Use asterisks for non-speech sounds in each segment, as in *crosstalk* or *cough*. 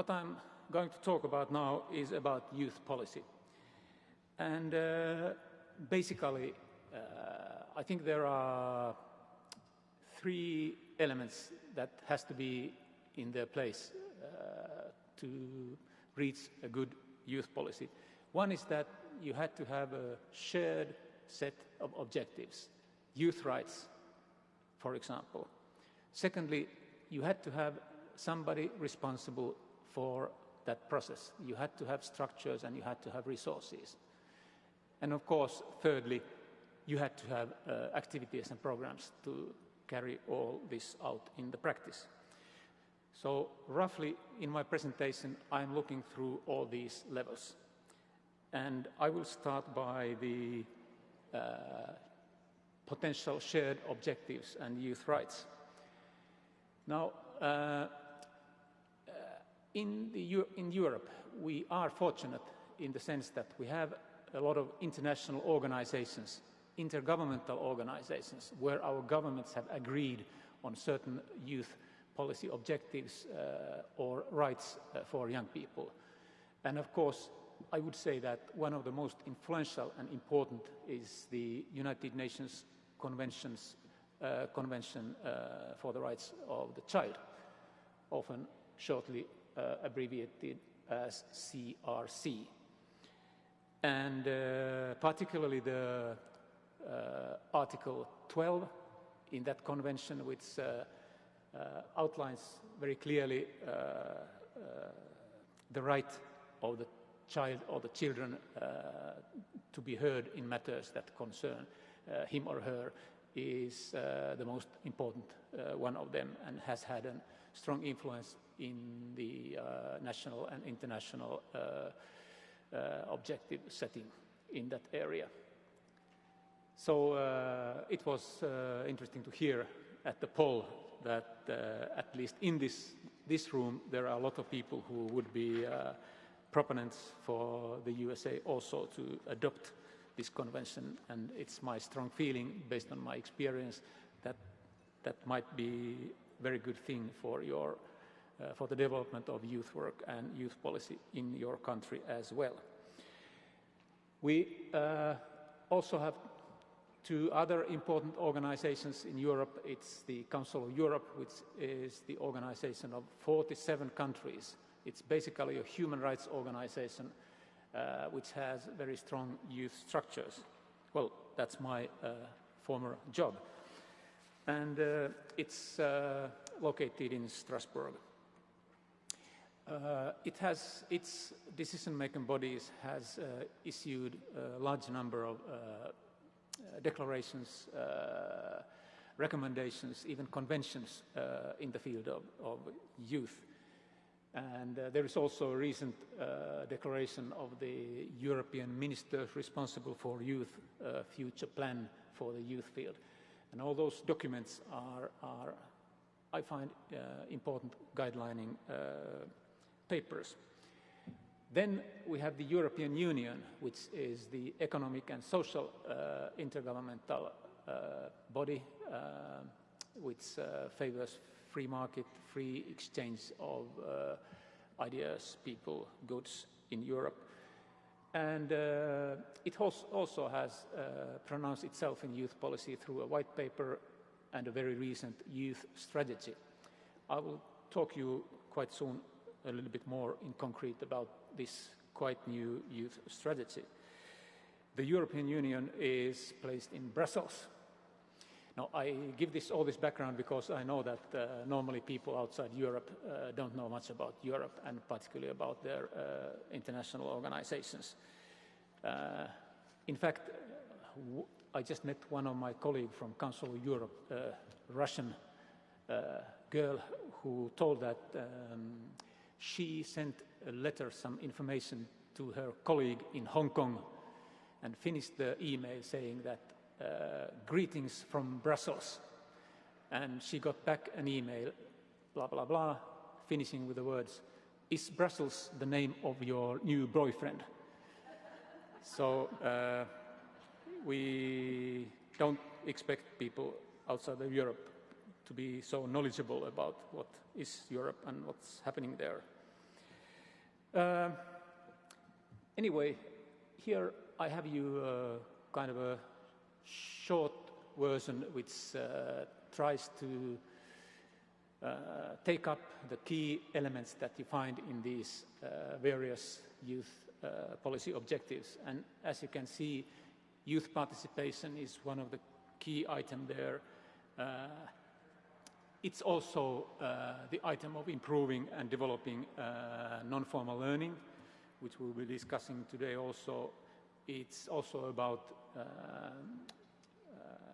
what I'm going to talk about now is about youth policy. And uh, basically, uh, I think there are three elements that has to be in their place uh, to reach a good youth policy. One is that you had to have a shared set of objectives, youth rights, for example. Secondly, you had to have somebody responsible for that process. You had to have structures and you had to have resources. And of course, thirdly, you had to have uh, activities and programs to carry all this out in the practice. So roughly in my presentation, I'm looking through all these levels. And I will start by the uh, potential shared objectives and youth rights. Now, uh, in, in Europe, we are fortunate in the sense that we have a lot of international organizations, intergovernmental organizations, where our governments have agreed on certain youth policy objectives uh, or rights uh, for young people. And of course, I would say that one of the most influential and important is the United Nations Conventions, uh, Convention uh, for the Rights of the Child, often shortly uh, abbreviated as CRC. And uh, particularly the uh, Article 12 in that convention, which uh, outlines very clearly the right of the child or the children uh, to be heard in matters that concern uh, him or her is uh, the most important one of them and has had a strong influence in the national and international objective setting in that area. So uh, it was uh, interesting to hear at the poll that uh, at least in this, this room there are a lot of people who would be proponents for the USA also to adopt this convention and it's my strong feeling based on my experience that that might be a very good thing for your uh, for the development of youth work and youth policy in your country as well. We uh, also have two other important organizations in Europe. It's the Council of Europe, which is the organization of 47 countries it's basically a human rights organization uh, which has very strong youth structures. Well, that's my uh, former job. And uh, it's uh, located in Strasbourg. Uh, it has, its decision-making bodies has uh, issued a large number of declarations, recommendations, even conventions in the field of, of youth. And uh, there is also a recent uh, declaration of the European ministers responsible for youth uh, future plan for the youth field. And all those documents are, are I find, uh, important guidelining uh, papers. Then we have the European Union, which is the economic and social uh, intergovernmental body, which favors free market, free exchange of uh, ideas, people, goods in Europe. And uh, it also has uh, pronounced itself in youth policy through a white paper and a very recent youth strategy. I will talk to you quite soon a little bit more in concrete about this quite new youth strategy. The European Union is placed in Brussels, now, I give this, all this background because I know that uh, normally people outside Europe uh, don't know much about Europe and particularly about their uh, international organizations. Uh, in fact, I just met one of my colleagues from Council of Europe, a uh, Russian uh, girl who told that um, she sent a letter, some information to her colleague in Hong Kong and finished the email saying that uh, greetings from Brussels. And she got back an email, blah, blah, blah, finishing with the words, is Brussels the name of your new boyfriend? So uh, we don't expect people outside of Europe to be so knowledgeable about what is Europe and what's happening there. Uh, anyway, here I have you uh, kind of a short version which uh, tries to uh, take up the key elements that you find in these uh, various youth uh, policy objectives. And as you can see, youth participation is one of the key items there. Uh, it's also uh, the item of improving and developing uh, non-formal learning, which we'll be discussing today also. It's also about uh,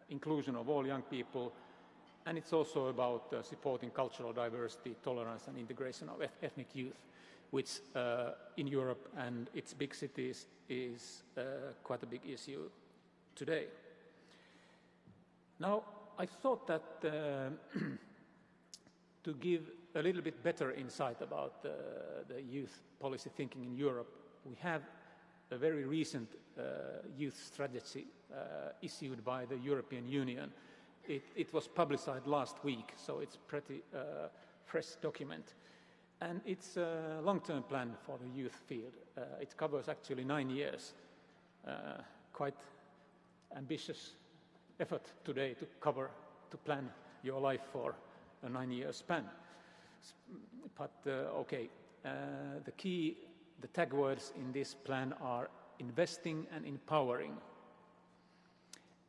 inclusion of all young people, and it's also about uh, supporting cultural diversity, tolerance and integration of ethnic youth, which uh, in Europe and its big cities is uh, quite a big issue today. Now, I thought that uh, *clears throat* to give a little bit better insight about uh, the youth policy thinking in Europe, we have a very recent uh, youth strategy uh, issued by the European Union. It, it, was publicized last week, so it's a pretty uh, fresh document. And it's a long-term plan for the youth field. Uh, it covers actually nine years. Uh, quite ambitious effort today to cover, to plan your life for a nine-year span. But uh, okay, the key, the tag words in this plan are investing and empowering.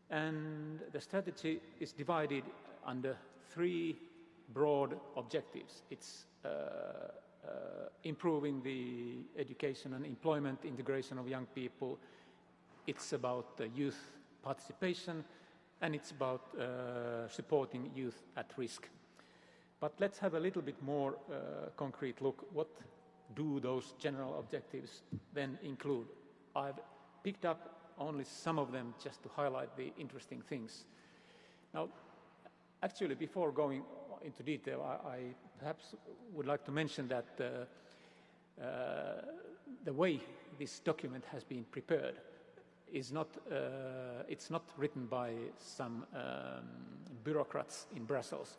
And the strategy is divided under three broad objectives. It's uh, uh, improving the education and employment integration of young people. It's about youth participation, and it's about uh, supporting youth at risk. But let's have a little bit more uh, concrete look. What do those general objectives then include? I've picked up only some of them just to highlight the interesting things. Now, actually, before going into detail, I, I perhaps would like to mention that uh, uh, the way this document has been prepared is not, uh, it's not written by some um, bureaucrats in Brussels.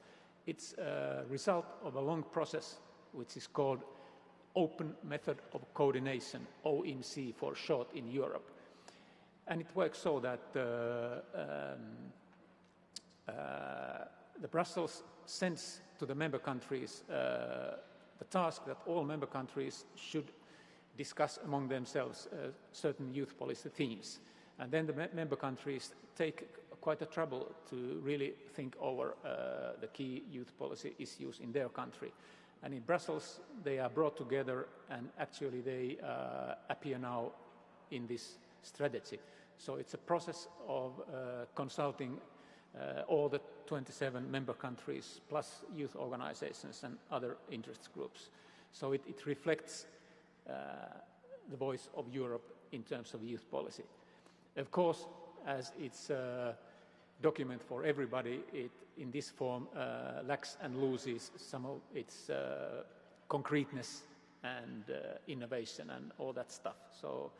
It's a result of a long process which is called Open Method of Coordination, OMC for short in Europe. And it works so that uh, um, uh, the Brussels sends to the member countries uh, the task that all member countries should discuss among themselves uh, certain youth policy themes. And then the me member countries take quite a trouble to really think over uh, the key youth policy issues in their country. And in Brussels, they are brought together and actually they uh, appear now in this strategy. So it's a process of uh, consulting uh, all the 27 member countries plus youth organizations and other interest groups. So it, it reflects uh, the voice of Europe in terms of youth policy. Of course, as it's a document for everybody, it in this form uh, lacks and loses some of its uh, concreteness and uh, innovation and all that stuff. So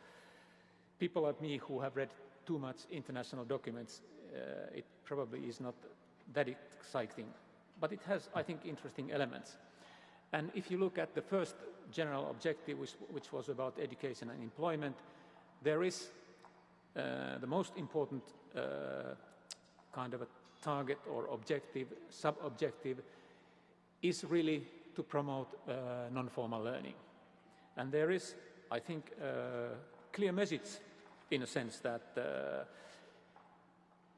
people like me who have read too much international documents, uh, it probably is not that exciting. But it has, I think, interesting elements. And if you look at the first general objective, which, which was about education and employment, there is uh, the most important uh, kind of a target or objective, sub-objective, is really to promote uh, non-formal learning. And there is, I think, a clear message in a sense that uh,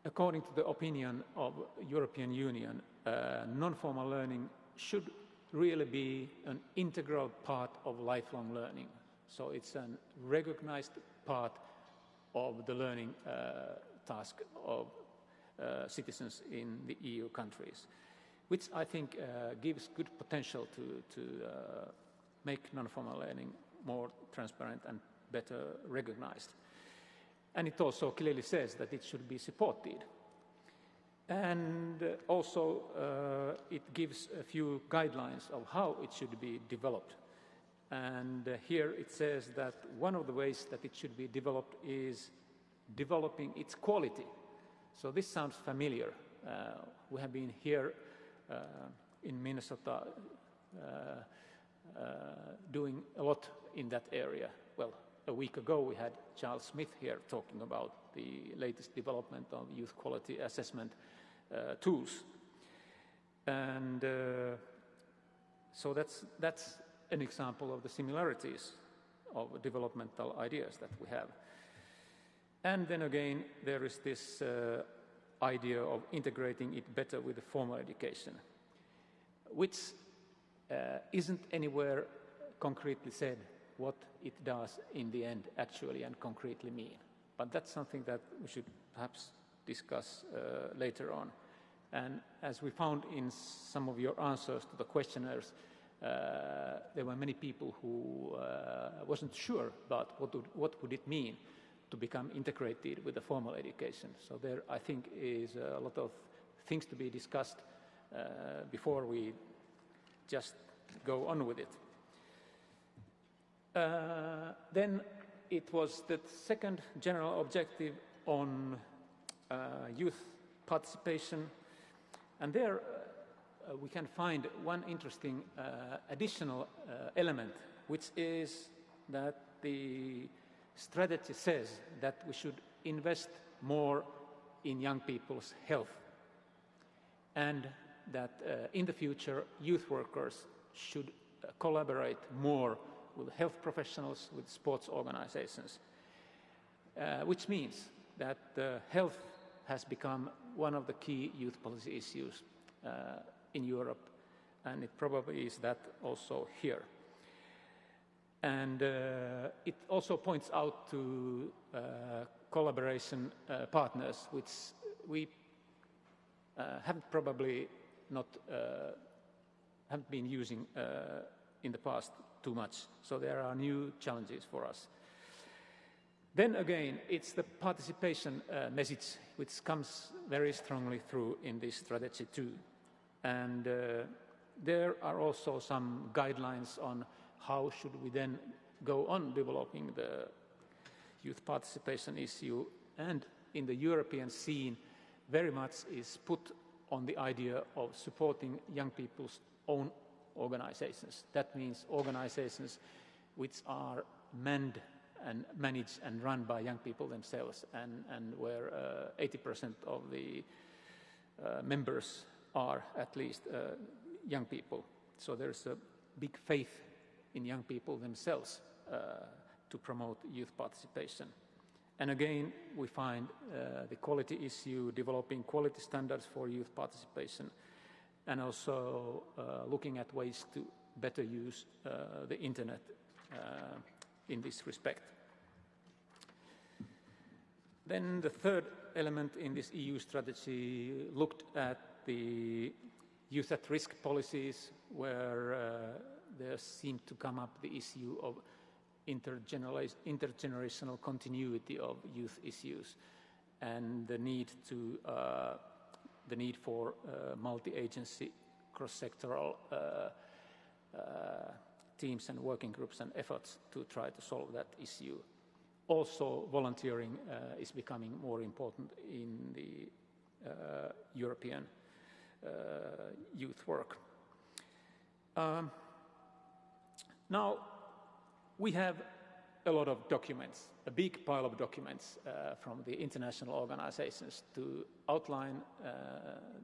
according to the opinion of European Union, uh, non-formal learning should really be an integral part of lifelong learning. So it's a recognized part of the learning uh, task of uh, citizens in the EU countries, which I think uh, gives good potential to, to uh, make non-formal learning more transparent and better recognized. And it also clearly says that it should be supported. And also uh, it gives a few guidelines of how it should be developed. And uh, here it says that one of the ways that it should be developed is developing its quality. So this sounds familiar. Uh, we have been here uh, in Minnesota uh, doing a lot in that area. Well, a week ago we had Charles Smith here talking about the latest development of youth quality assessment uh, tools. And uh, so that's, that's an example of the similarities of developmental ideas that we have. And then again, there is this uh, idea of integrating it better with the formal education, which uh, isn't anywhere concretely said what it does in the end actually and concretely mean. But that's something that we should perhaps discuss uh, later on. And as we found in some of your answers to the questionnaires, uh, there were many people who uh, wasn't sure about what would, what would it mean to become integrated with the formal education. So there, I think, is a lot of things to be discussed uh, before we just go on with it. Uh, then it was the second general objective on uh, youth participation, and there uh, we can find one interesting uh, additional uh, element, which is that the strategy says that we should invest more in young people's health and that uh, in the future youth workers should uh, collaborate more with health professionals, with sports organizations, uh, which means that health has become one of the key youth policy issues uh, in Europe, and it probably is that also here. And uh, it also points out to uh, collaboration uh, partners, which we uh, haven't probably not uh, haven't been using uh, in the past too much. So there are new challenges for us. Then again, it's the participation message which comes very strongly through in this strategy too. And there are also some guidelines on how should we then go on developing the youth participation issue and in the European scene very much is put on the idea of supporting young people's own organizations. That means organizations which are manned and managed and run by young people themselves and, and where 80% uh, of the uh, members are at least uh, young people. So there's a big faith in young people themselves uh, to promote youth participation. And again, we find uh, the quality issue, developing quality standards for youth participation, and also uh, looking at ways to better use uh, the internet uh, in this respect. Then the third element in this EU strategy looked at the youth at risk policies, where uh, there seemed to come up the issue of intergenerational continuity of youth issues and the need to uh, the need for uh, multi-agency cross-sectoral uh, uh, teams and working groups and efforts to try to solve that issue. Also, volunteering uh, is becoming more important in the uh, European youth work. Um, now, we have a lot of documents, a big pile of documents uh, from the international organizations to outline uh,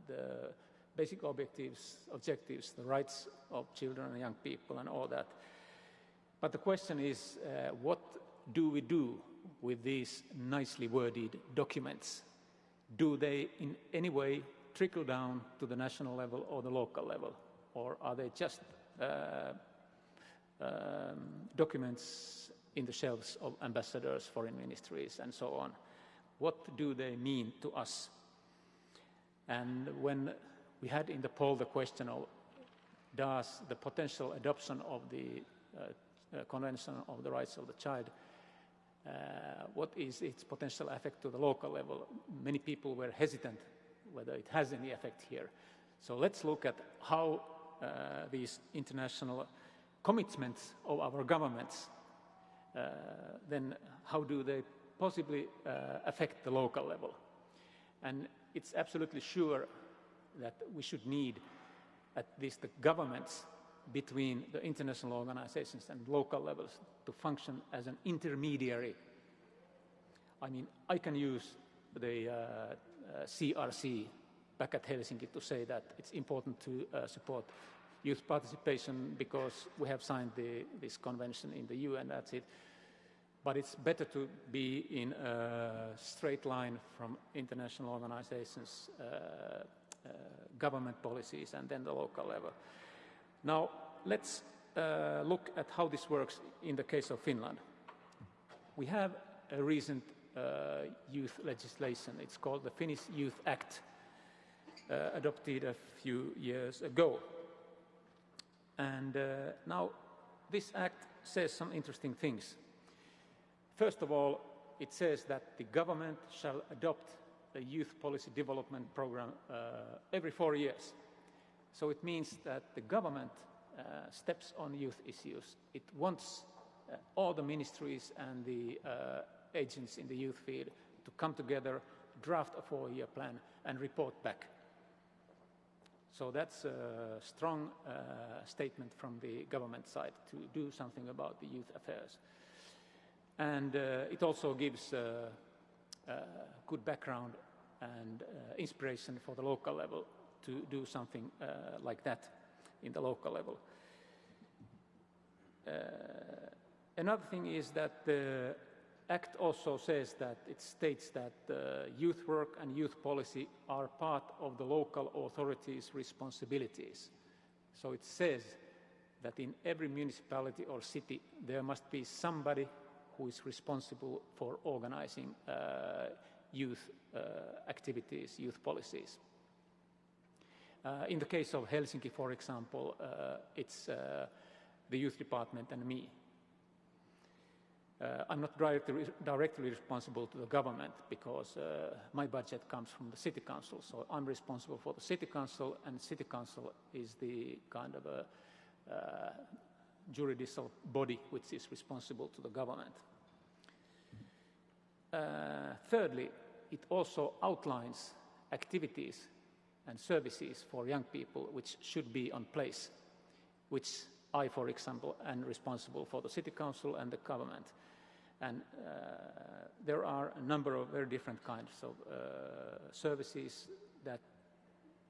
the basic objectives, objectives, the rights of children and young people and all that. But the question is, uh, what do we do with these nicely worded documents? Do they in any way trickle down to the national level or the local level? Or are they just uh, um, documents in the shelves of ambassadors, foreign ministries, and so on. What do they mean to us? And when we had in the poll the question of does the potential adoption of the uh, uh, Convention of the Rights of the Child, uh, what is its potential effect to the local level? Many people were hesitant whether it has any effect here. So let's look at how uh, these international commitments of our governments, uh, then how do they possibly uh, affect the local level? And it's absolutely sure that we should need at least the governments between the international organizations and local levels to function as an intermediary. I mean, I can use the uh, uh, CRC back at Helsinki to say that it's important to uh, support youth participation because we have signed the, this convention in the UN, that's it. But it's better to be in a straight line from international organizations, uh, uh, government policies, and then the local level. Now, let's uh, look at how this works in the case of Finland. We have a recent uh, youth legislation. It's called the Finnish Youth Act, uh, adopted a few years ago. And uh, now this act says some interesting things. First of all, it says that the government shall adopt a youth policy development program uh, every four years. So it means that the government uh, steps on youth issues. It wants uh, all the ministries and the uh, agents in the youth field to come together, draft a four-year plan and report back. So that's a strong uh, statement from the government side to do something about the youth affairs. And uh, it also gives uh, good background and inspiration for the local level to do something like that in the local level. Uh, another thing is that the Act also says that it states that uh, youth work and youth policy are part of the local authorities' responsibilities. So it says that in every municipality or city there must be somebody who is responsible for organizing uh, youth uh, activities, youth policies. Uh, in the case of Helsinki, for example, uh, it's uh, the youth department and me. Uh, I'm not directly, responsible to the government because uh, my budget comes from the city council. So I'm responsible for the city council and city council is the kind of a uh, juridical body which is responsible to the government. Uh, thirdly, it also outlines activities and services for young people which should be on place, which I, for example, am responsible for the city council and the government. And uh, there are a number of very different kinds of uh, services that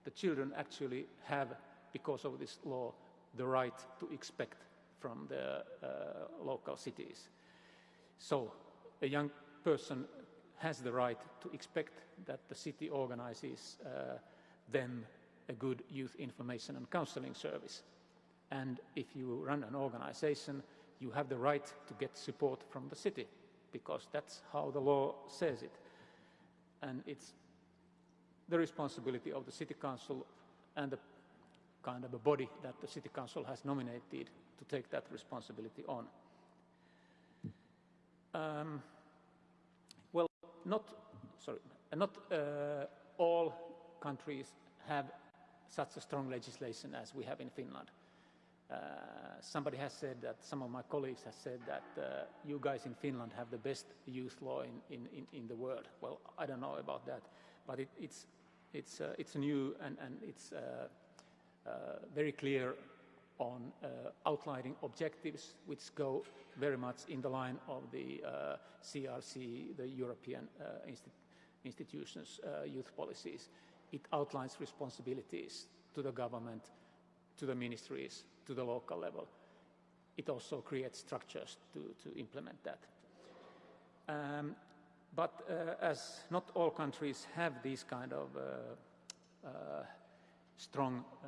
the children actually have, because of this law, the right to expect from the uh, local cities. So a young person has the right to expect that the city organizes uh, them a good youth information and counseling service. And if you run an organization, you have the right to get support from the city because that's how the law says it. And it's the responsibility of the city council and the kind of a body that the city council has nominated to take that responsibility on. Um, well, not, sorry, not uh, all countries have such a strong legislation as we have in Finland. Uh, somebody has said that, some of my colleagues have said that uh, you guys in Finland have the best youth law in, in, in, in the world. Well, I don't know about that, but it, it's, it's, uh, it's new and, and it's uh, uh, very clear on outlining objectives which go very much in the line of the CRC, the European Insti institutions' youth policies. It outlines responsibilities to the government, to the ministries, to the local level. It also creates structures to, to implement that. Um, but uh, as not all countries have these kind of uh, uh, strong uh,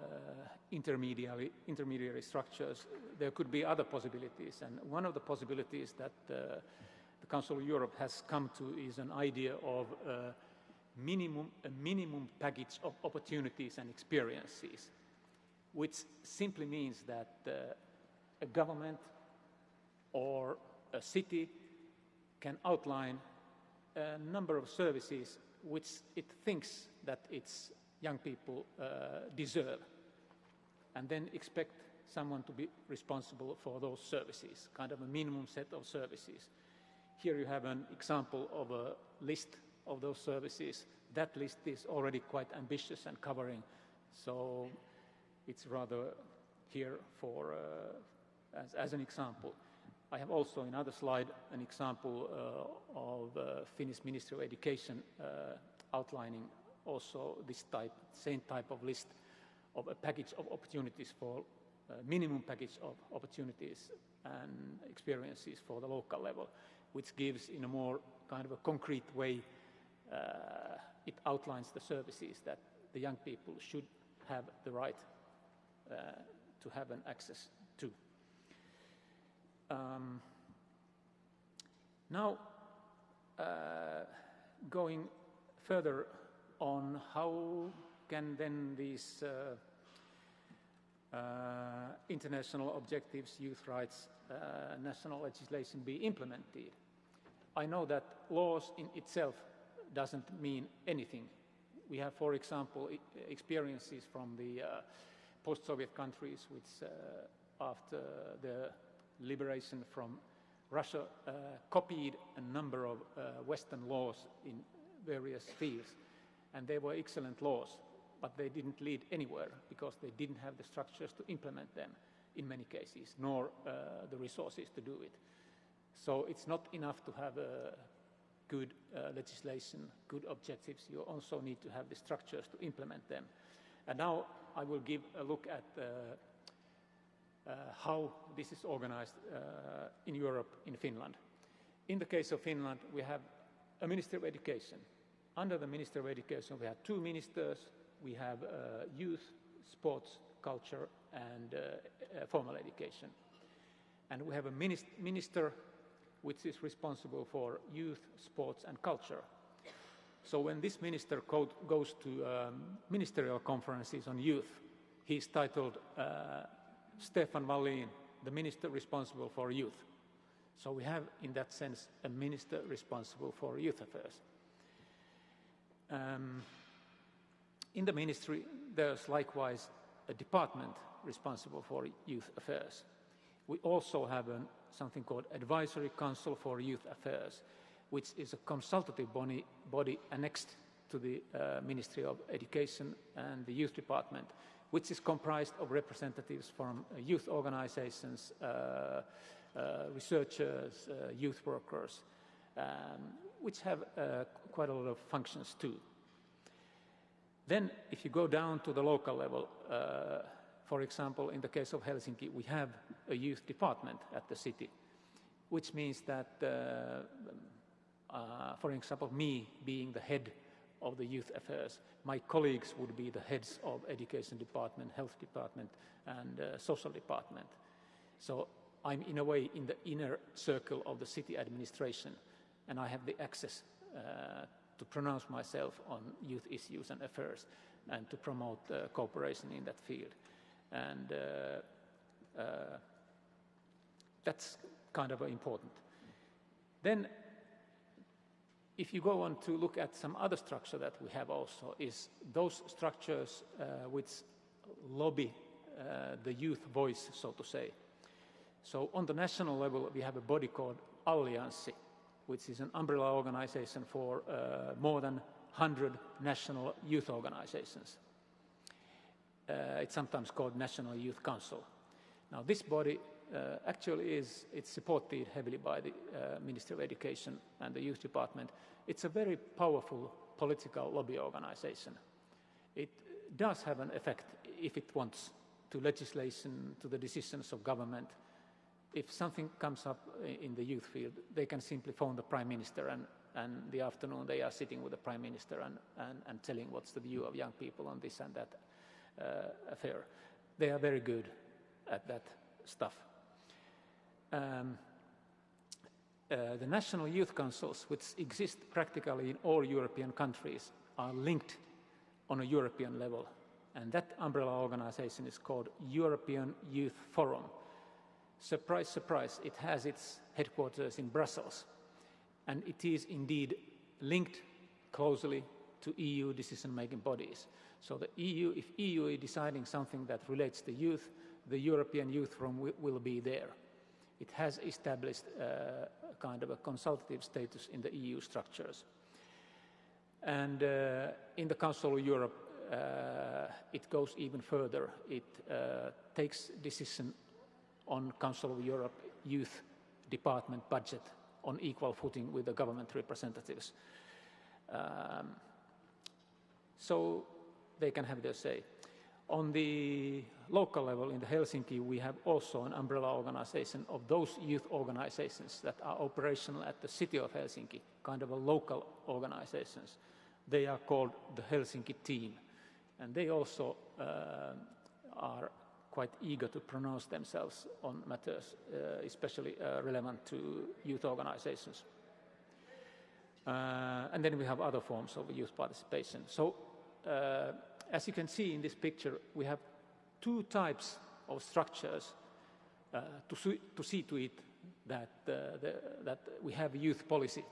intermediary, intermediary structures, there could be other possibilities. And one of the possibilities that uh, the Council of Europe has come to is an idea of uh, minimum, a minimum package of opportunities and experiences which simply means that uh, a government or a city can outline a number of services which it thinks that its young people uh, deserve and then expect someone to be responsible for those services, kind of a minimum set of services. Here you have an example of a list of those services. That list is already quite ambitious and covering. So it's rather here for, uh, as, as, an example. I have also in other slide an example uh, of uh, Finnish Ministry of Education outlining also this type, same type of list of a package of opportunities for minimum package of opportunities and experiences for the local level, which gives in a more kind of a concrete way, uh, it outlines the services that the young people should have the right to have an access to. Um, now, uh, going further on how can then these uh, uh, international objectives, youth rights, uh, national legislation be implemented. I know that laws in itself doesn't mean anything. We have, for example, experiences from the uh, post-Soviet countries which, uh, after the liberation from Russia, uh, copied a number of uh, Western laws in various fields. And they were excellent laws but they didn't lead anywhere because they didn't have the structures to implement them in many cases, nor uh, the resources to do it. So it's not enough to have good uh, legislation, good objectives. You also need to have the structures to implement them. And now I will give a look at uh, uh how this is organized uh, in Europe, in Finland. In the case of Finland, we have a Ministry of Education. Under the Ministry of Education, we have two ministers, we have youth, sports, culture, and formal education. And we have a minister which is responsible for youth, sports, and culture. So when this minister goes to um, ministerial conferences on youth, he's titled uh, Stefan Wallin, the minister responsible for youth. So we have, in that sense, a minister responsible for youth affairs. Um, in the ministry, there's likewise a department responsible for youth affairs. We also have an, something called Advisory Council for Youth Affairs, which is a consultative body, body annexed to the uh, Ministry of Education and the Youth Department, which is comprised of representatives from uh, youth organizations, uh, uh researchers, uh, youth workers, um, which have uh, quite a lot of functions too. Then, if you go down to the local level, for example, in the case of Helsinki, we have a youth department at the city, which means that, uh, for example, me being the head of the youth affairs, my colleagues would be the heads of education department, health department, and uh, social department. So I'm in a way in the inner circle of the city administration, and I have the access uh, to pronounce myself on youth issues and affairs and to promote uh, cooperation in that field. And uh, uh, that's kind of important. Then, if you go on to look at some other structure that we have also, is those structures uh, which lobby uh, the youth voice, so to say. So on the national level, we have a body called Allianssi, which is an umbrella organization for uh, more than 100 national youth organizations. Uh, it's sometimes called National Youth Council. Now this body uh, actually is, it's supported heavily by the uh, Ministry of Education and the Youth Department. It's a very powerful political lobby organization. It does have an effect if it wants to legislation, to the decisions of government, if something comes up in the youth field, they can simply phone the Prime Minister and, and the afternoon they are sitting with the Prime Minister and, and, and telling what's the view of young people on this and that uh, affair. They are very good at that stuff. Um, uh, the national youth councils, which exist practically in all European countries, are linked on a European level. And that umbrella organization is called European Youth Forum Surprise, surprise, it has its headquarters in Brussels. And it is indeed linked closely to EU decision-making bodies. So the EU, if EU is deciding something that relates to youth, the European Youth Forum will be there. It has established uh, a kind of a consultative status in the EU structures. And uh, in the Council of Europe, uh, it goes even further. It uh, takes decision on Council of Europe Youth Department budget on equal footing with the government representatives. Um, so they can have their say. On the local level in the Helsinki, we have also an umbrella organization of those youth organizations that are operational at the city of Helsinki, kind of a local organizations. They are called the Helsinki team, and they also uh, are quite eager to pronounce themselves on matters, uh, especially uh, relevant to youth organizations. Uh, and then we have other forms of youth participation. So uh, as you can see in this picture, we have two types of structures uh, to, see, to, see to it that, uh, the, that we have youth policy.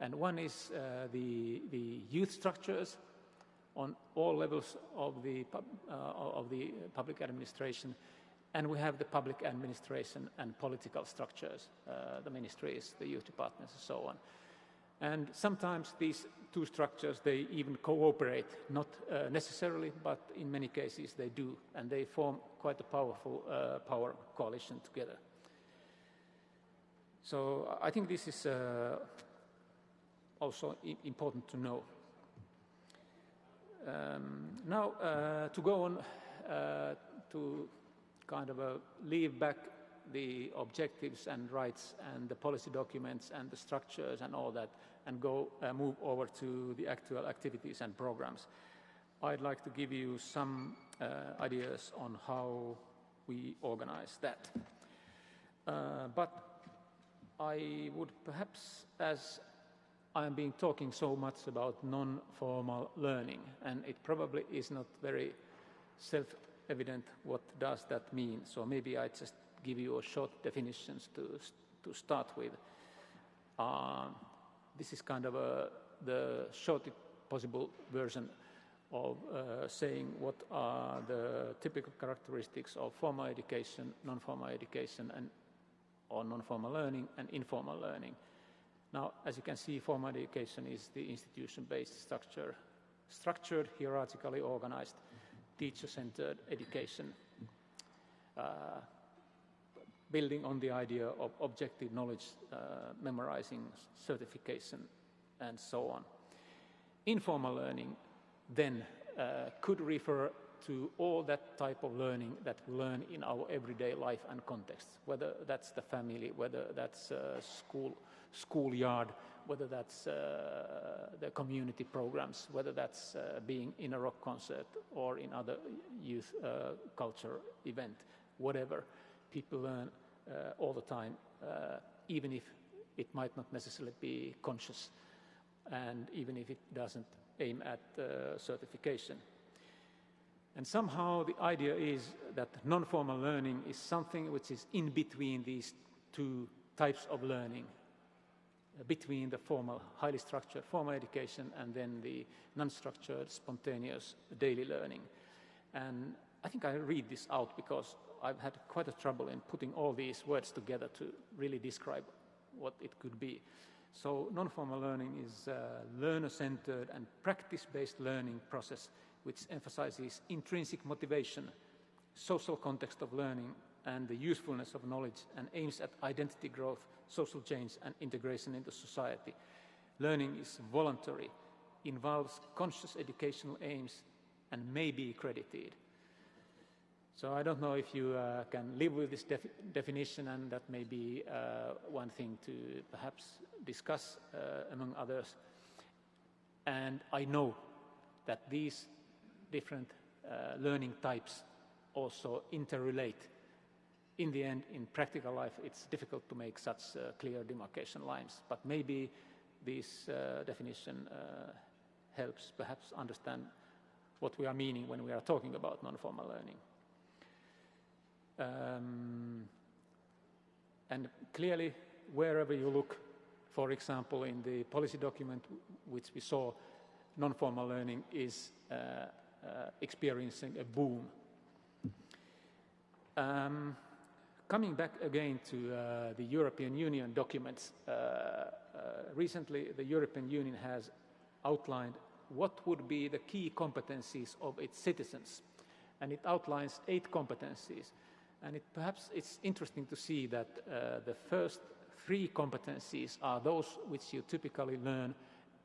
And one is uh, the, the youth structures on all levels of the, uh, of the public administration, and we have the public administration and political structures, uh, the ministries, the youth departments, and so on. And sometimes these two structures, they even cooperate, not uh, necessarily, but in many cases they do, and they form quite a powerful uh, power coalition together. So I think this is uh, also important to know. Um, now, uh, to go on uh, to kind of leave back the objectives and rights and the policy documents and the structures and all that and go uh, move over to the actual activities and programs. I'd like to give you some uh, ideas on how we organize that. Uh, but I would perhaps, as I'm being talking so much about non-formal learning, and it probably is not very self-evident what does that mean, so maybe I just give you a short definitions to, to start with. Uh, this is kind of a, the shortest possible version of uh, saying what are the typical characteristics of formal education, non-formal education, and or non-formal learning and informal learning. Now, as you can see, formal education is the institution-based structure, structured, hierarchically organized, teacher-centered education. Uh, building on the idea of objective knowledge, uh, memorizing, certification, and so on. Informal learning then uh, could refer to all that type of learning that we learn in our everyday life and context, whether that's the family, whether that's uh, school, schoolyard, whether that's uh, the community programs, whether that's uh, being in a rock concert or in other youth uh, culture event, whatever. People learn all the time, uh, even if it might not necessarily be conscious and even if it doesn't aim at uh, certification. And somehow the idea is that non-formal learning is something which is in between these two types of learning, between the formal, highly structured formal education and then the non-structured, spontaneous daily learning. And I think I read this out because I've had quite a trouble in putting all these words together to really describe what it could be. So non-formal learning is a learner-centered and practice-based learning process which emphasizes intrinsic motivation, social context of learning, and the usefulness of knowledge and aims at identity growth, social change, and integration into society. Learning is voluntary, involves conscious educational aims, and may be credited. So I don't know if you uh, can live with this defi definition and that may be uh, one thing to perhaps discuss uh, among others. And I know that these different uh, learning types also interrelate. In the end, in practical life, it's difficult to make such uh, clear demarcation lines, but maybe this uh, definition helps perhaps understand what we are meaning when we are talking about non-formal learning. Um, and clearly, wherever you look, for example, in the policy document which we saw, non-formal learning is uh, uh, experiencing a boom. Um, coming back again to uh, the European Union documents, uh, uh, recently the European Union has outlined what would be the key competencies of its citizens. And it outlines eight competencies. And it, perhaps it's interesting to see that uh, the first three competencies are those which you typically learn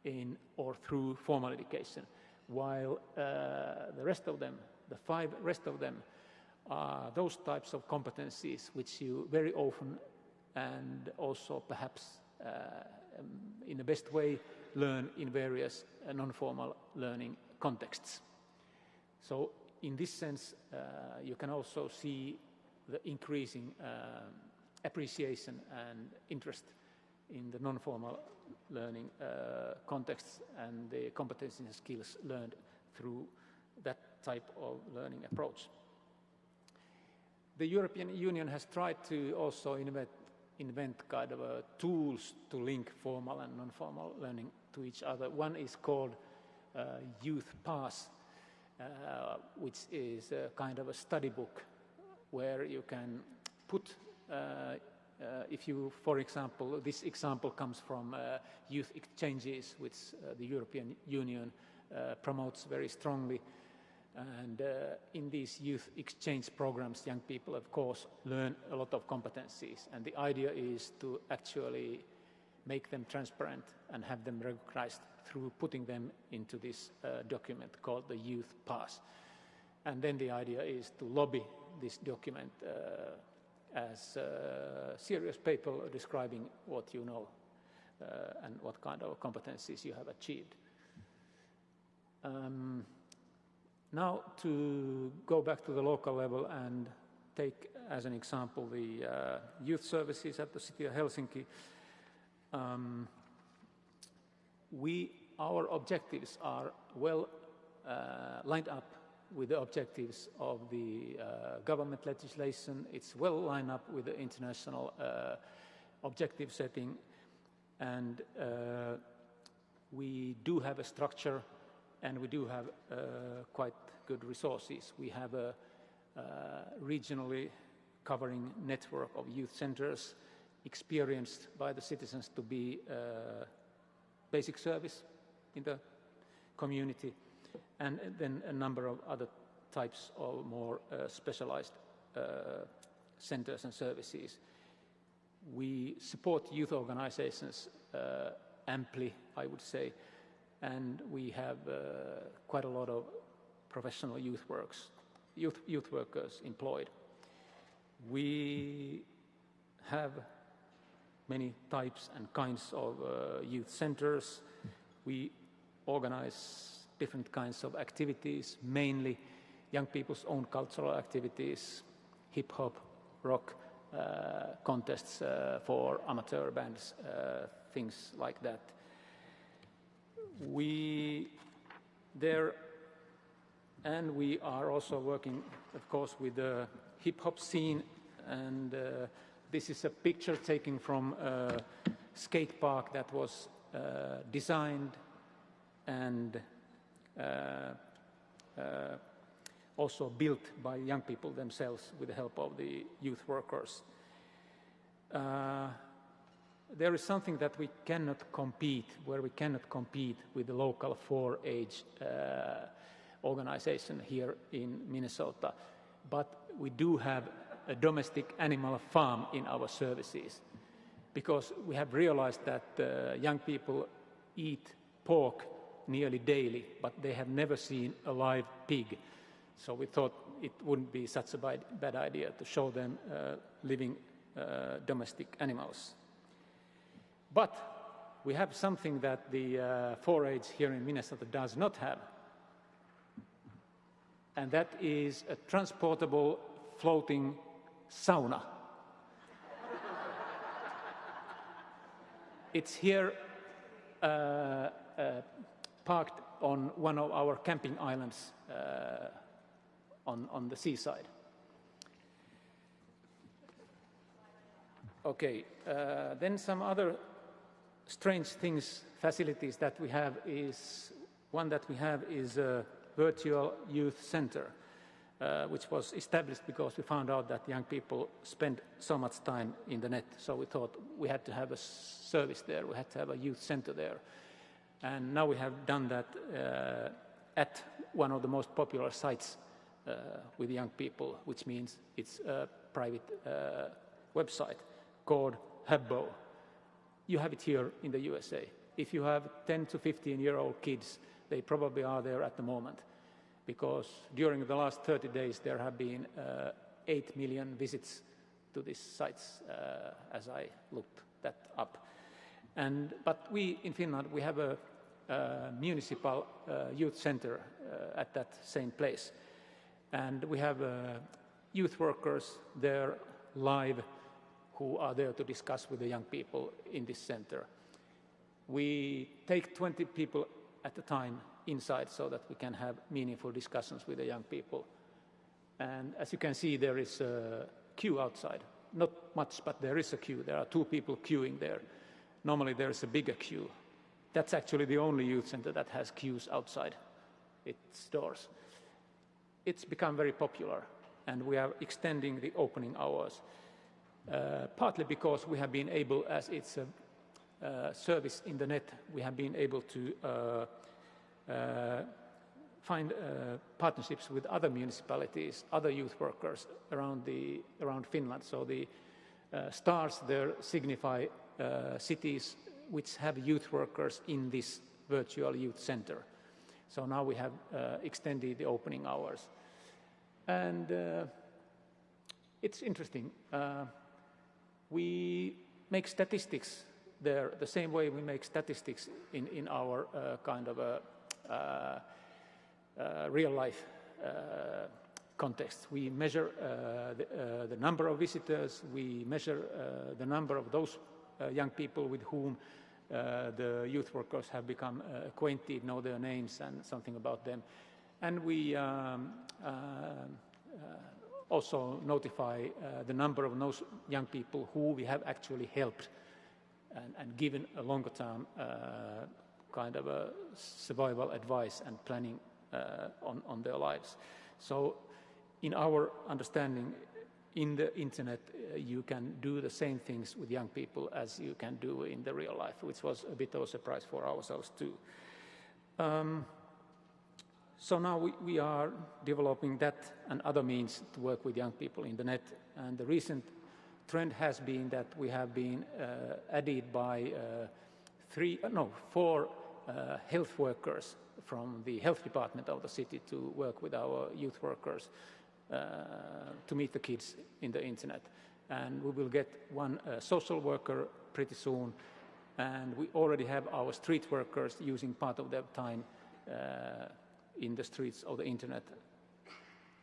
in or through formal education, while uh, the rest of them, the five rest of them, are those types of competencies which you very often and also perhaps uh, um, in the best way learn in various uh, non-formal learning contexts. So in this sense, uh, you can also see the increasing uh, appreciation and interest in the non-formal learning uh, contexts and the competencies and skills learned through that type of learning approach. The European Union has tried to also invent, invent kind of uh, tools to link formal and non-formal learning to each other. One is called uh, Youth Pass, uh, which is a kind of a study book where you can put uh, uh, if you, for example, this example comes from uh, youth exchanges, which uh, the European Union uh, promotes very strongly. And uh, in these youth exchange programs, young people, of course, learn a lot of competencies. And the idea is to actually make them transparent and have them recognized through putting them into this document called the Youth Pass. And then the idea is to lobby this document as a serious paper describing what you know uh, and what kind of competencies you have achieved. Um, now to go back to the local level and take as an example the uh, youth services at the city of Helsinki. Um, we, our objectives are well uh, lined up with the objectives of the uh, government legislation. It's well lined up with the international uh, objective setting and uh, we do have a structure and we do have uh, quite good resources. We have a uh, regionally covering network of youth centers experienced by the citizens to be uh, basic service in the community and then a number of other types of more uh, specialized uh, centers and services. We support youth organizations uh, amply, I would say, and we have uh, quite a lot of professional youth works, youth, youth workers employed. We have many types and kinds of uh, youth centers. We organize different kinds of activities, mainly young people's own cultural activities, hip-hop, rock, uh, contests uh, for amateur bands, uh, things like that. We there, and we are also working, of course, with the hip-hop scene, and uh, this is a picture taken from a skate park that was uh, designed and also built by young people themselves with the help of the youth workers. Uh, there is something that we cannot compete, where we cannot compete with the local 4-H uh, organization here in Minnesota. But we do have a domestic animal farm in our services because we have realized that uh, young people eat pork nearly daily, but they have never seen a live pig. So we thought it wouldn't be such a bad, idea to show them uh, living uh, domestic animals. But we have something that the uh, 4-H here in Minnesota does not have, and that is a transportable floating sauna. *laughs* it's here uh, uh, parked on one of our camping islands uh, on, on the seaside. Okay, uh, then some other strange things, facilities that we have is, one that we have is a virtual youth center, uh, which was established because we found out that young people spend so much time in the net, so we thought we had to have a service there, we had to have a youth center there And now we have done that uh, at one of the most popular sites uh, with young people, which means it's a private uh, website called Habbo. You have it here in the USA. If you have 10 to 15 year old kids, they probably are there at the moment because during the last 30 days there have been uh, 8 million visits to these sites uh, as I looked that up. And, but we in Finland, we have a, a municipal uh, youth center uh, at that same place. And we have uh, youth workers there live who are there to discuss with the young people in this center. We take 20 people at a time inside so that we can have meaningful discussions with the young people. And as you can see, there is a queue outside. Not much, but there is a queue. There are two people queuing there. Normally there is a bigger queue. That's actually the only youth center that has queues outside its doors. It's become very popular, and we are extending the opening hours, uh, partly because we have been able, as it's a uh, service in the net, we have been able to uh, uh find uh, partnerships with other municipalities, other youth workers around, the, around Finland. So the uh, stars there signify cities which have youth workers in this virtual youth center. So now we have uh, extended the opening hours. And uh, it's interesting. Uh, we make statistics there the same way we make statistics in, in our uh, kind of a uh, uh, real life context. We measure the, the, number of visitors, we measure the number of those young people with whom uh, the youth workers have become uh, acquainted, know their names and something about them. And we um, uh, also notify the number of those young people who we have actually helped and, and given a longer term kind of a survival advice and planning on, on their lives. So in our understanding, in the internet uh, you can do the same things with young people as you can do in the real life, which was a bit of a surprise for ourselves too. Um, so now we, we, are developing that and other means to work with young people in the net. And the recent trend has been that we have been uh, added by uh, three, uh, no, four uh, health workers from the health department of the city to work with our youth workers. Uh, to meet the kids in the internet. And we will get one uh, social worker pretty soon. And we already have our street workers using part of their time uh, in the streets of the internet,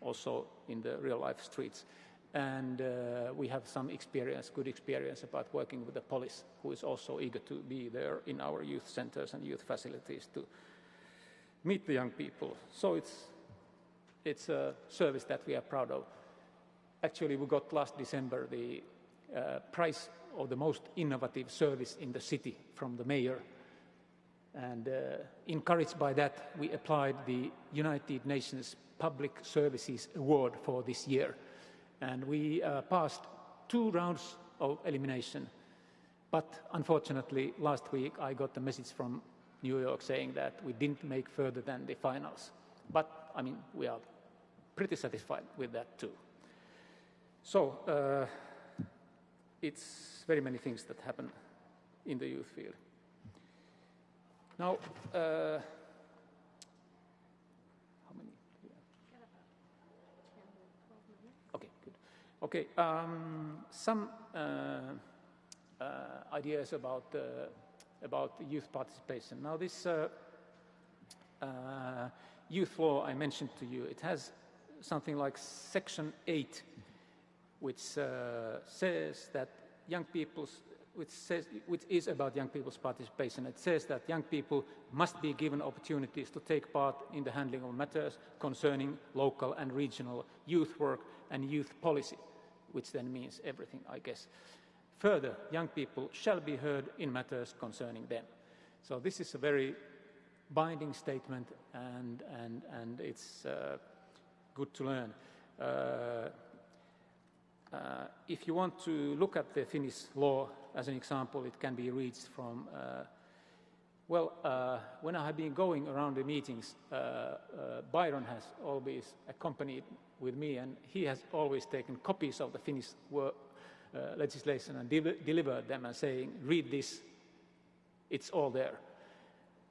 also in the real life streets. And uh, we have some experience, good experience about working with the police, who is also eager to be there in our youth centers and youth facilities to meet the young people. So it's it's a service that we are proud of. Actually, we got last December the uh, prize of the most innovative service in the city from the mayor. And uh, encouraged by that, we applied the United Nations Public Services Award for this year. And we uh, passed two rounds of elimination. But unfortunately, last week I got a message from New York saying that we didn't make further than the finals. But, I mean, we are pretty satisfied with that too. So uh, it's very many things that happen in the youth field. Now, uh, how many? Okay, good. Okay, um, some uh, uh, ideas about uh, about youth participation. Now, this uh, youth law I mentioned to you, it has something like Section 8, which uh, says that young people's which, says, which is about young people's participation. It says that young people must be given opportunities to take part in the handling of matters concerning local and regional youth work and youth policy, which then means everything, I guess. Further, young people shall be heard in matters concerning them. So this is a very binding statement, and, and, and it's uh, good to learn. Uh, uh, if you want to look at the Finnish law as an example, it can be reached from uh, Well, uh, when I have been going around the meetings, uh, uh, Byron has always accompanied with me, and he has always taken copies of the Finnish uh, legislation and de delivered them and saying, read this, it's all there.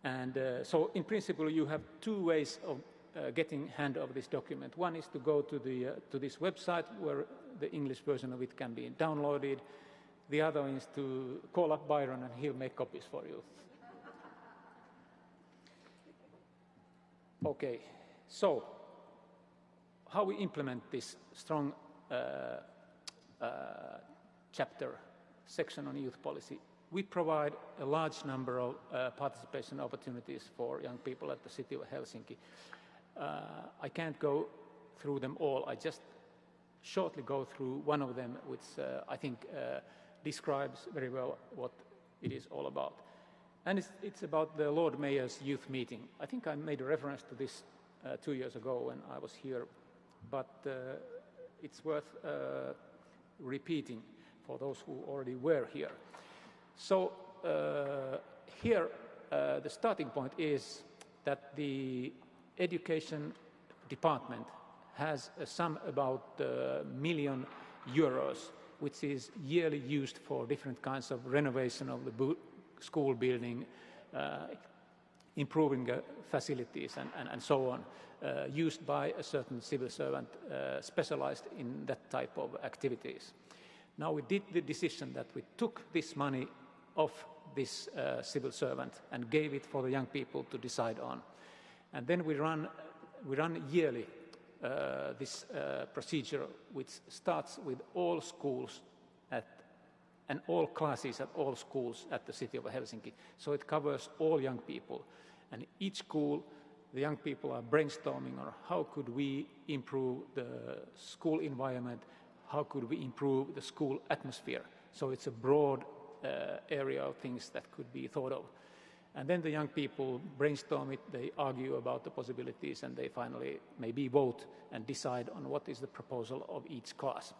And so, in principle, you have two ways of uh, getting hand of this document. One is to go to, the, to this website where the English version of it can be downloaded. The other is to call up Byron and he'll make copies for you. Okay, so how we implement this strong uh, uh, chapter section on youth policy. We provide a large number of uh, participation opportunities for young people at the city of Helsinki. Uh, I can't go through them all. I just shortly go through one of them, which uh, I think uh, describes very well what it is all about. And it's, it's, about the Lord Mayor's youth meeting. I think I made a reference to this uh, two years ago when I was here, but uh, it's worth uh, repeating for those who already were here. So here, the starting point is that the education department has a sum about a million euros, which is yearly used for different kinds of renovation of the school building, uh, improving uh, facilities and, and, and, so on, uh, used by a certain civil servant specialized in that type of activities. Now we did the decision that we took this money off this uh, civil servant and gave it for the young people to decide on. And then we run, we run yearly uh, this uh, procedure which starts with all schools and all classes at all schools at the city of Helsinki. So it covers all young people. And each school, the young people are brainstorming on how could we improve the school environment, how could we improve the school atmosphere. So it's a broad uh, area of things that could be thought of. And then the young people brainstorm it, they argue about the possibilities, and they finally maybe vote and decide on what is the proposal of each class.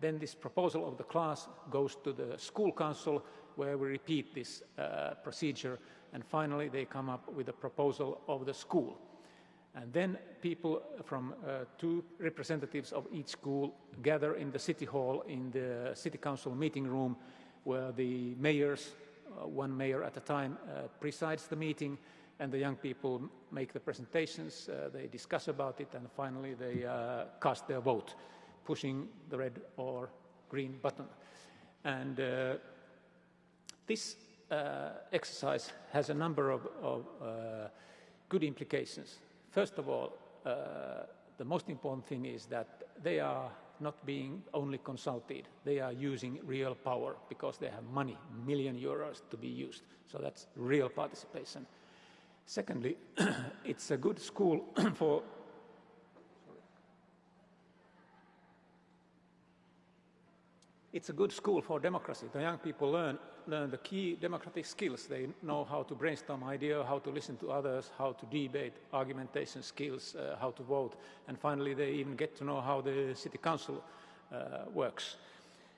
Then this proposal of the class goes to the school council where we repeat this uh, procedure and finally they come up with a proposal of the school. And then people from uh, two representatives of each school gather in the city hall in the city council meeting room where the mayors, one mayor at a time, uh, presides the meeting and the young people make the presentations, uh, they discuss about it and finally they uh, cast their vote pushing the red or green button. And uh, this uh, exercise has a number of, of uh, good implications. First of all, uh, the most important thing is that they are not being only consulted, they are using real power because they have money, million euros to be used. So that's real participation. Secondly, *clears throat* it's a good school *clears throat* for it's a good school for democracy. The young people learn, learn the key democratic skills. They know how to brainstorm ideas, how to listen to others, how to debate, argumentation skills, uh, how to vote, and finally they even get to know how the city council uh, works.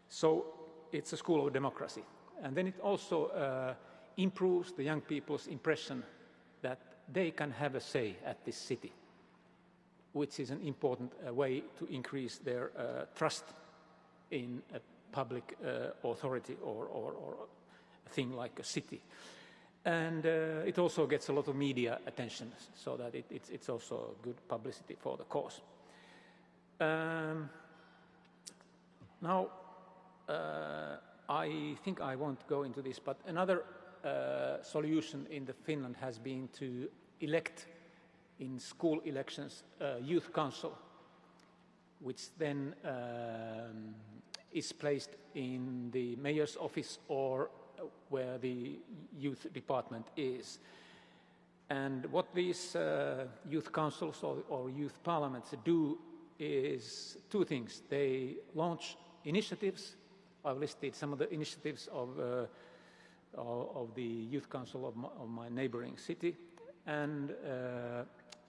So it's a school of democracy. And then it also uh, improves the young people's impression that they can have a say at this city, which is an important uh, way to increase their uh, trust in a public uh, authority or, or, or, a thing like a city. And uh, it also gets a lot of media attention, so that it, it's, it's, also good publicity for the cause. Um, now, uh, I think I won't go into this, but another uh, solution in the Finland has been to elect in school elections uh, youth council, which then um, is placed in the mayor's office or where the youth department is. And what these uh, youth councils or, or, youth parliaments do is two things. They launch initiatives. I've listed some of the initiatives of, uh, of the youth council of my, of my neighboring city. And uh,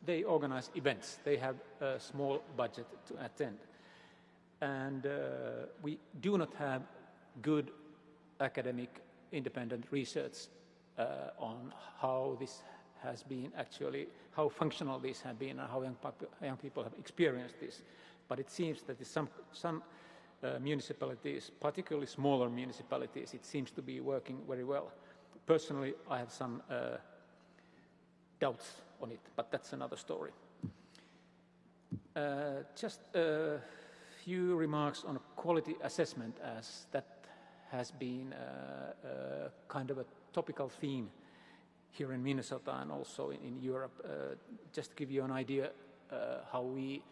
they organize events. They have a small budget to attend and uh, we do not have good academic independent research uh, on how this has been actually, how functional this has been and how young, young people have experienced this. But it seems that some, some uh, municipalities, particularly smaller municipalities, it seems to be working very well. Personally, I have some uh, doubts on it, but that's another story. Uh, just a few remarks on quality assessment as that has been uh, uh, kind of a topical theme here in Minnesota and also in, in Europe. Uh, just to give you an idea how we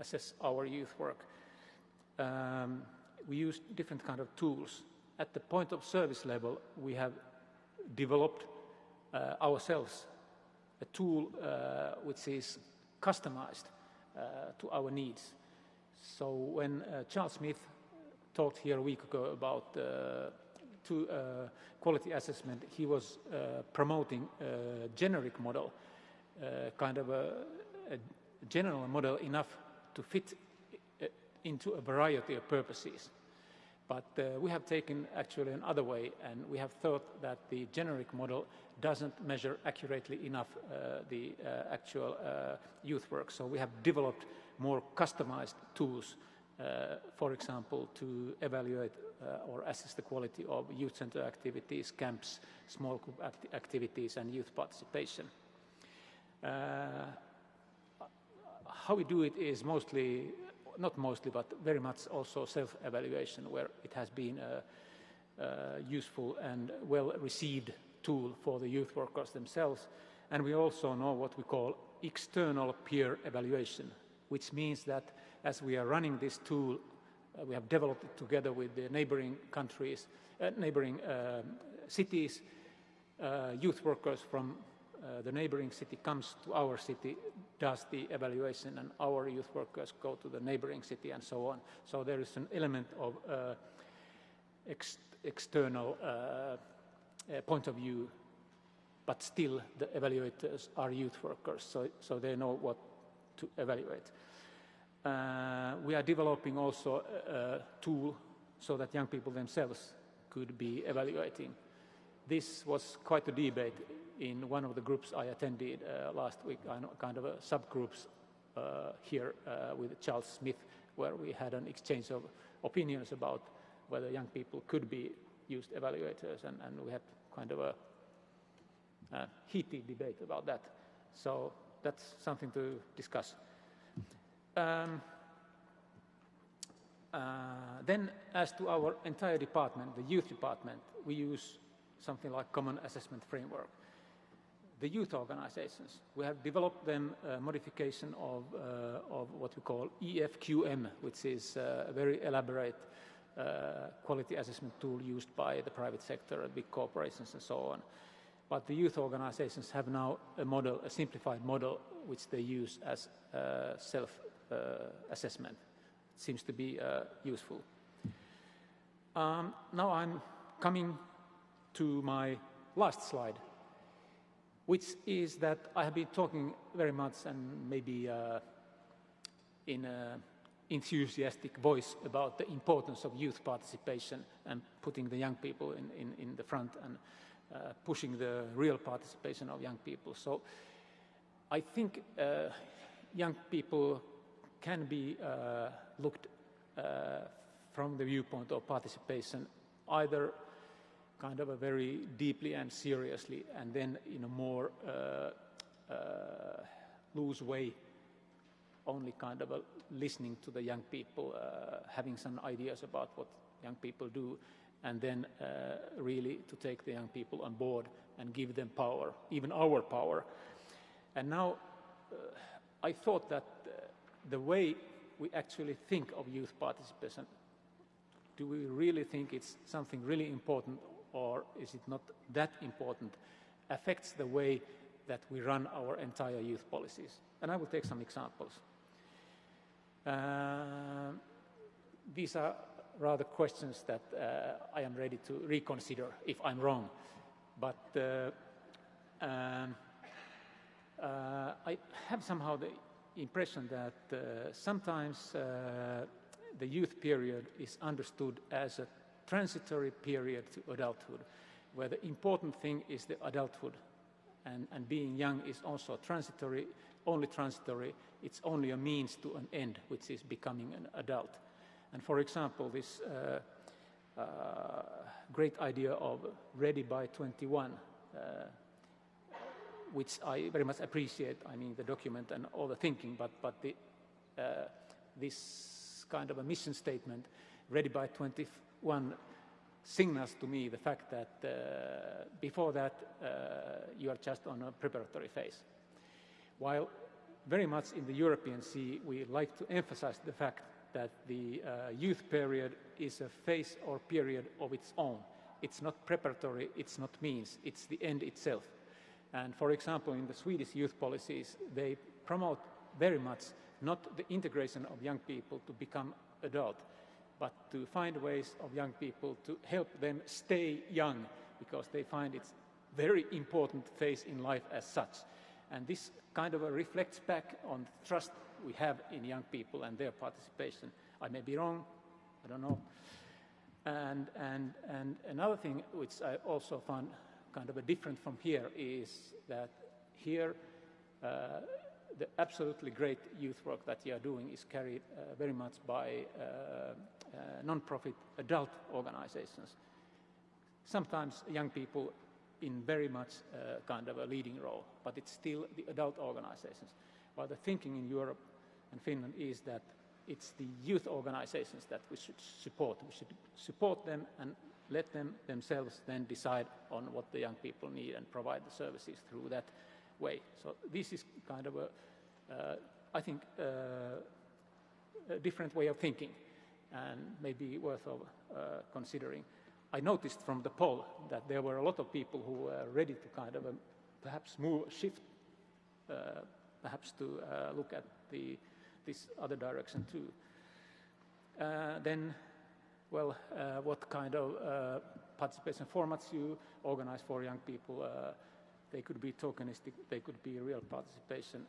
assess our youth work. Um, we use different kind of tools. At the point of service level, we have developed uh, ourselves a tool uh, which is customized uh, to our needs. So when Charles Smith talked here a week ago about to uh, quality assessment, he was uh, promoting a generic model, uh, kind of a, a, general model enough to fit into a variety of purposes. But uh, we have taken actually another way, and we have thought that the generic model doesn't measure accurately enough uh, the uh, actual youth work. So we have developed more customized tools, for example, to evaluate uh, or assess the quality of youth center activities, camps, small group act activities and youth participation. Uh, how we do it is mostly, not mostly, but very much also self-evaluation where it has been a, a useful and well-received tool for the youth workers themselves. And we also know what we call external peer evaluation, which means that as we are running this tool uh, we have developed it together with the neighboring countries, uh, neighboring um, cities. Uh, youth workers from uh, the neighboring city comes to our city, does the evaluation, and our youth workers go to the neighboring city and so on. So there is an element of uh, ex external uh, point of view, but still the evaluators are youth workers, so, so they know what to evaluate. Uh, we are developing also a, a, tool so that young people themselves could be evaluating. This was quite a debate in one of the groups I attended uh, last week, kind of a subgroups uh, here uh, with Charles Smith, where we had an exchange of opinions about whether young people could be used evaluators, and, and we had kind of a, a heated debate about that. So that's something to discuss. Um, uh, then as to our entire department, the youth department, we use something like common assessment framework. The youth organizations, we have developed them a modification of, uh, of what we call EFQM, which is uh, a very elaborate uh, quality assessment tool used by the private sector, big corporations and so on. But the youth organizations have now a model, a simplified model, which they use as uh, self uh, assessment. It seems to be uh, useful. Um, now I'm coming to my last slide, which is that I have been talking very much and maybe uh, in an enthusiastic voice about the importance of youth participation and putting the young people in, in, in the front and uh, pushing the real participation of young people. So I think uh, young people can be uh, looked uh, from the viewpoint of participation either kind of a very deeply and seriously and then in a more uh, uh loose way only kind of listening to the young people, uh, having some ideas about what young people do and then uh, really to take the young people on board and give them power, even our power. And now I thought that the way we actually think of youth participation, do we really think it's something really important or is it not that important, affects the way that we run our entire youth policies. And I will take some examples. Uh, these are rather questions that uh, I am ready to reconsider if I'm wrong. But uh, um, uh, I have somehow the impression that uh, sometimes uh, the youth period is understood as a transitory period to adulthood. where the important thing is the adulthood. And, and being young is also transitory, only transitory. It's only a means to an end, which is becoming an adult. And for example, this uh, uh, great idea of ready by 21, uh, which I very much appreciate, I mean the document and all the thinking, but, but the, uh, this kind of a mission statement, ready by 21, signals to me the fact that uh, before that uh, you are just on a preparatory phase. While very much in the European Sea we like to emphasize the fact that the uh, youth period is a phase or period of its own. It's not preparatory, it's not means, it's the end itself. And for example, in the Swedish youth policies, they promote very much not the integration of young people to become adult, but to find ways of young people to help them stay young because they find it's a very important phase in life as such. And this kind of reflects back on the trust we have in young people and their participation. I may be wrong, I don't know. And, and, and another thing which I also found kind of a different from here is that here uh, the absolutely great youth work that you are doing is carried uh, very much by uh, non-profit adult organizations. Sometimes young people in very much uh, kind of a leading role, but it's still the adult organizations. While the thinking in Europe and Finland is that it's the youth organizations that we should support. We should support them and let them themselves then decide on what the young people need and provide the services through that way. So this is kind of a, uh, I think, uh, a different way of thinking and maybe worth of uh, considering. I noticed from the poll that there were a lot of people who were ready to kind of um, perhaps move, shift, uh, perhaps to uh, look at the, this other direction too. Uh, then, well, uh, what kind of uh, participation formats you organize for young people? they could be tokenistic, they could be real participation.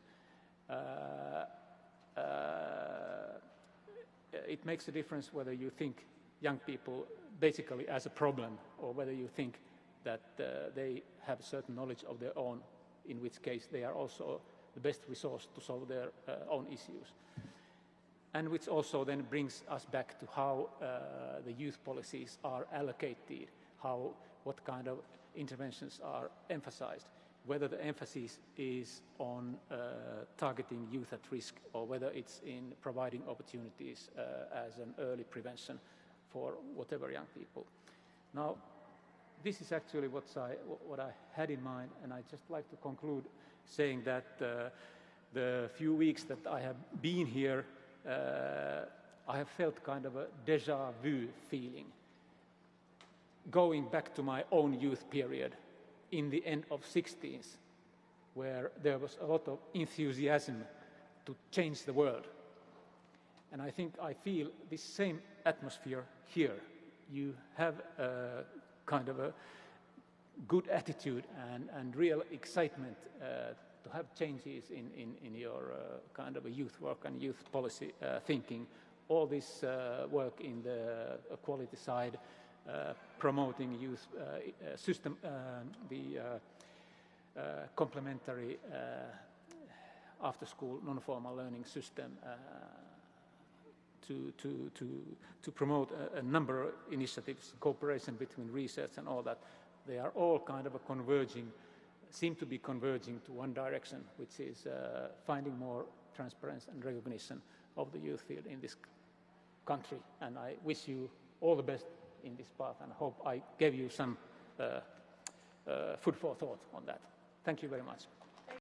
It makes a difference whether you think young people basically as a problem or whether you think that uh, they have a certain knowledge of their own, in which case they are also the best resource to solve their uh, own issues. And which also then brings us back to how uh, the youth policies are allocated, how, what kind of interventions are emphasized, whether the emphasis is on uh, targeting youth at risk or whether it's in providing opportunities uh, as an early prevention for whatever young people. Now, this is actually what I, what I had in mind, and I'd just like to conclude saying that uh, the few weeks that I have been here, uh, I have felt kind of a deja vu feeling. Going back to my own youth period in the end of 60s, where there was a lot of enthusiasm to change the world. And I think I feel this same atmosphere here. You have a kind of a good attitude and, and real excitement uh, to have changes in, in, in your uh, kind of a youth work and youth policy uh, thinking. All this uh, work in the equality side, uh, Uh, promoting youth uh, uh system, uh, the complementary after-school non-formal learning system to, to, to, to promote a, a, number of initiatives, cooperation between research and all that. They are all kind of a converging, seem to be converging to one direction, which is uh, finding more transparency and recognition of the youth field in this country. And I wish you all the best in this path and hope I gave you some uh, uh, food for thought on that. Thank you very much.